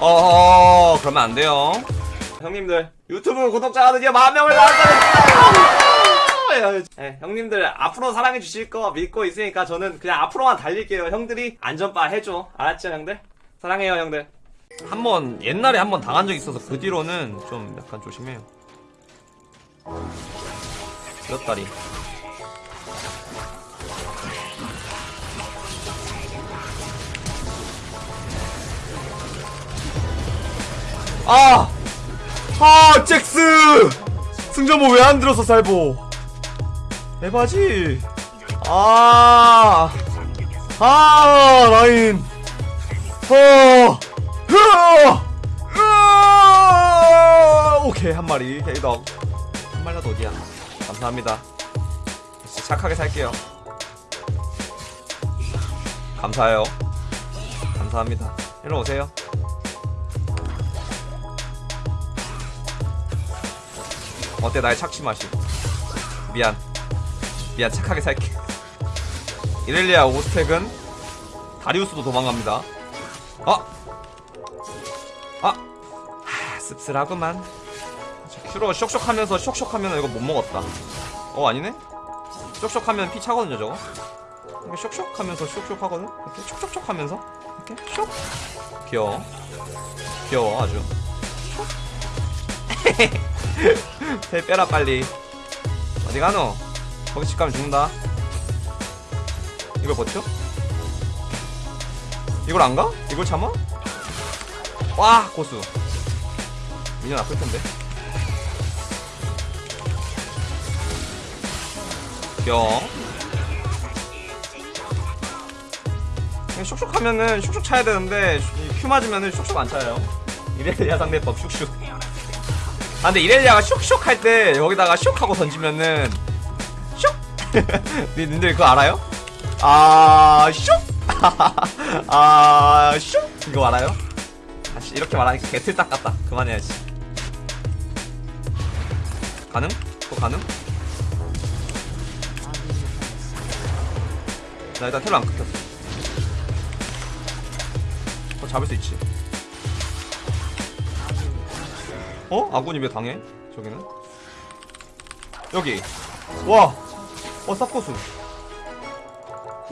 어허 그러면 안 돼요. 형님들 유튜브 구독자가 드디어 만 명을 달성했어요 네, 형님들 앞으로 사랑해 주실 거 믿고 있으니까 저는 그냥 앞으로만 달릴게요. 형들이 안전바 해줘. 알았죠 형들? 사랑해요 형들. 한 번 옛날에 한 번 당한 적 있어서 그 뒤로는 좀 약간 조심해요. 몇 다리 아! 아, 잭스! 승전보 왜 안 들었어, 살보? 에바지? 아! 아, 라인! 어! 흐어! 으아! 오케이, 한 마리. 헤이덕. 한 마리라도 어디야? 감사합니다. 착하게 살게요. 감사해요. 감사합니다. 일로 오세요. 어때 나의 착취 맛이 미안. 미안 착하게 살게. 이렐리아 오스텍은 다리우스도 도망갑니다. 어? 아! 하, 씁쓸하구만. 저 큐로 쇽쇽하면서 쇽쇽하면 이거 못 먹었다. 어 아니네? 쇽쇽하면 피 차거든요 저거. 이렇게 쇽쇽하면서 쇽쇽하거든? 이렇게 촉촉촉 하면서? 이렇게 쇽? 귀여워. 귀여워 아주 배 빼라 빨리 어디 가노? 거기 집 가면 죽는다 이걸 버텨? 이걸 안 가? 이걸 참아? 와 고수 미녀 아플 텐데 뿅 슉슉 하면은 슉슉 차야 되는데 큐 맞으면은 슉슉 안 차요 이래야 상대법 슉슉 아 근데 이렐리아가 슉슉 할때 여기다가 슉 하고 던지면은 슉 니- 님들 그거 알아요? 아 슉! 아 슉! 이거 알아요? 아씨 이렇게 말하니까 개틀딱 같다 그만해야지 가능? 그거 가능? 나 일단 텔로 안 끊겼어 어 잡을 수 있지 어? 아군이 왜 당해? 저기는? 여기 와! 어 쌉고수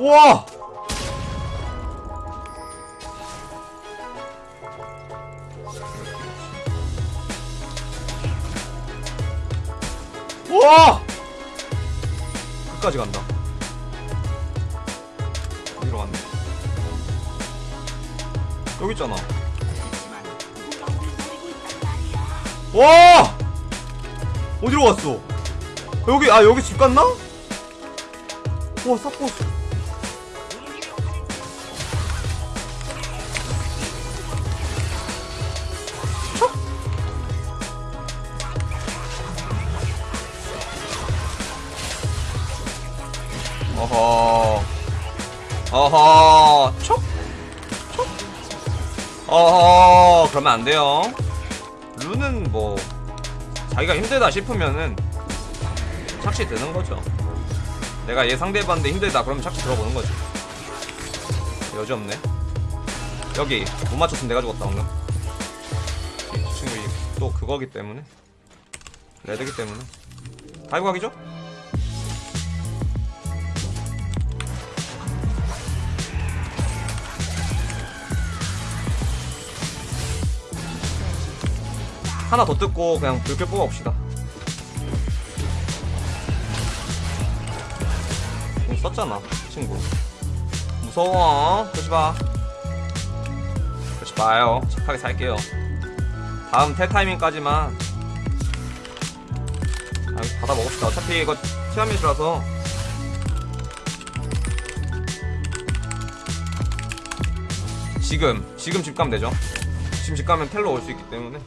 와! 와! 끝까지 간다 어디로 갔네 여기 있잖아 와! 어디로 갔어? 여기 아 여기 집 갔나? 와 sap고수 어허 어허 촉? 촉? 어허 그러면 안 돼요 룬은 뭐 자기가 힘들다 싶으면은 착시 드는 거죠. 내가 얘 상대해봤는데 힘들다 그러면 착시 들어보는 거지. 여지 없네. 여기 못 맞췄으면 내가 죽었다 방금. 이 친구 이- 또 그거기 때문에 레드기 때문에 다이브 각이죠? 하나 더 뜯고 그냥 불길 뽑아 봅시다. 궁 썼잖아, 친구. 무서워. 그러지 마. 그러지 마요. 착하게 살게요. 다음 텔 타이밍까지만. 아, 받아 먹읍시다. 어차피 이거 티아밋이라서. 지금, 지금 집 가면 되죠. 지금 집 가면 텔로 올 수 있기 때문에.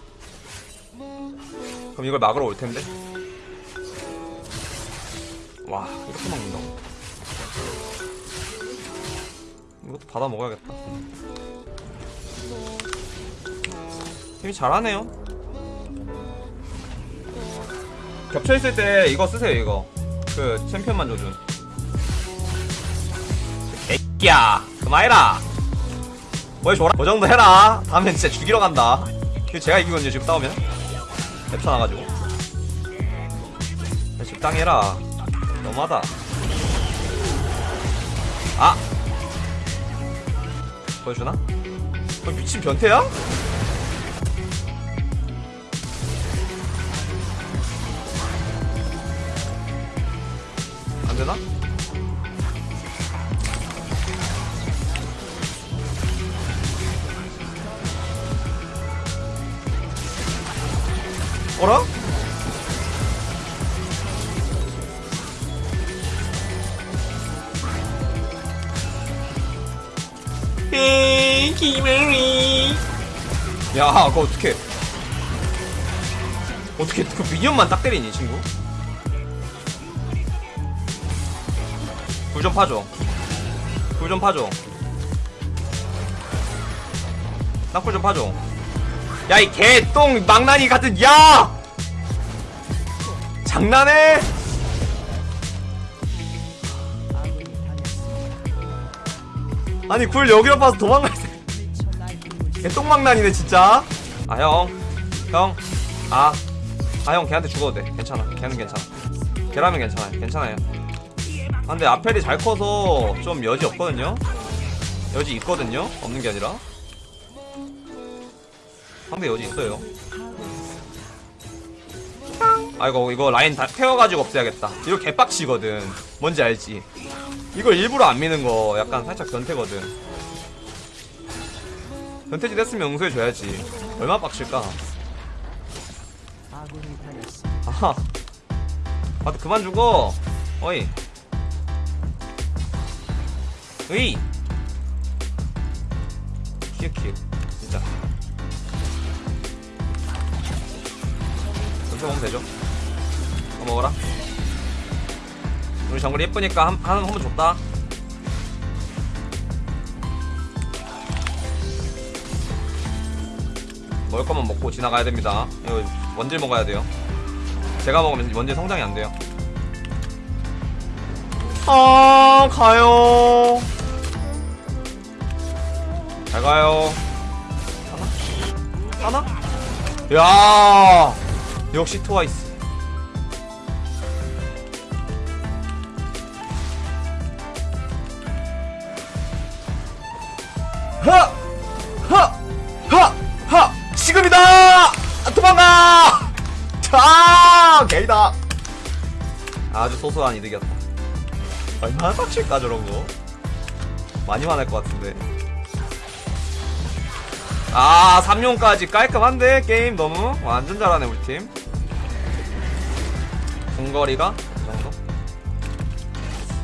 그럼 이걸 막으러 올 텐데. 와, 이렇게 막는다고. 이것도 받아 먹어야겠다. 힘이 잘하네요. 겹쳐있을 때 이거 쓰세요, 이거. 그, 챔피언만 줘준. 그만 그만해라 보여줘라 그 정도 해라 다음엔 진짜 죽이러 간다 이거 제가 이기거든요 지금 싸우면 랩차 나가지고 야, 적당히 해라 너무하다 아 보여주나? 어, 미친 변태야? 안되나? 어라? 에이. 야, 그거 어떻게? 어떻게 그 미니언만 딱 때리니, 친구? 불 좀 파줘. 불 좀 파줘. 낙불 좀 파줘. 야, 이 개똥 망나니 같은, 야! 장난해? 아니, 굴 여기로 봐서 도망갈 때. 개똥망난이네, 진짜. 아, 형. 형. 아. 아, 형, 걔한테 죽어도 돼. 괜찮아. 걔는 괜찮아. 걔라면 괜찮아요. 괜찮아요. 아, 근데 아펠이 잘 커서 좀 여지 없거든요? 여지 있거든요? 없는 게 아니라. 상대 여지 있어요. 아이고, 이거 라인 다 태워가지고 없애야겠다. 이거 개빡치거든. 뭔지 알지? 이걸 일부러 안 미는 거 약간 살짝 변태거든. 변태짓 했으면 용서해줘야지. 얼마나 빡칠까? 아하. 아, 그만 죽어. 어이. 으이. 키읔키읔. 진짜. 이렇게 먹으면 되죠. 이거 먹어라. 우리 정글 예쁘니까 한, 한, 한번 줬다. 먹을 것만 먹고 지나가야 됩니다. 이거 원딜 먹어야 돼요. 제가 먹으면 원딜 성장이 안 돼요. 아, 가요. 잘 가요. 하나? 하나? 야 역시 트와이스. 하! 하! 하! 하! 지금이다! 아, 도망가! 자, 개이다. 아주 소소한 이득이었다. 얼마나 빡칠까 저런 거? 많이 화날 것 같은데. 아, 3용까지 깔끔한데 게임 너무 완전 잘하네 우리 팀. 궁거리가 이 정도.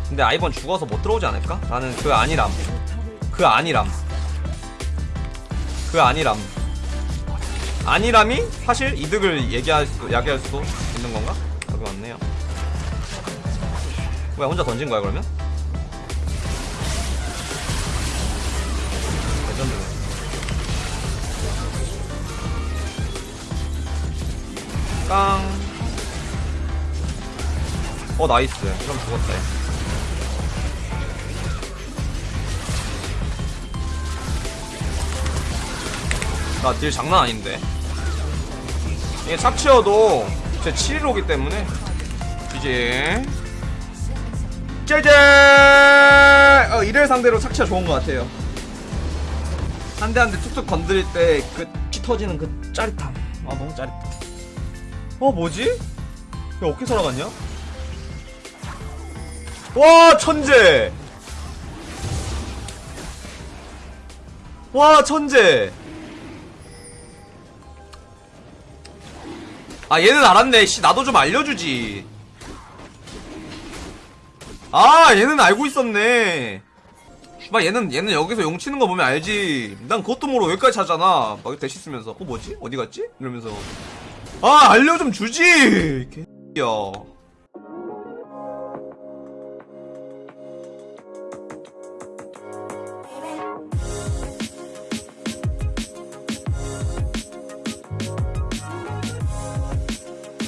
근데 아이번 죽어서 못 들어오지 않을까? 나는 그 아니람. 그 아니람. 그 아니람. 아니람이 사실 이득을 얘기할 수, 야기할 수 있는 건가? 여기 맞네요. 왜 혼자 던진 거야 그러면? 레전드네. 깡. 어 나이스. 그럼 죽었다. 얘. 나딜 장난 아닌데. 이게 착취여도 제 715기 때문에 이제 짜잔! 어, 이를 상대로 착취가 좋은 것 같아요. 한 대 한 대 툭툭 건드릴 때 그 피 터지는 그 짜릿함. 아 너무 짜릿해. 어 뭐지? 야 어떻게 살아갔냐? 와 천재! 와 천재! 아 얘는 알았네. 씨 나도 좀 알려주지. 아 얘는 알고 있었네. 막 얘는 얘는 여기서 용 치는 거 보면 알지. 난 그것도 모르고 여기까지 찾잖아. 막 대시 쓰면서. 어 뭐지? 어디 갔지? 이러면서. 아 알려 좀 주지! 개야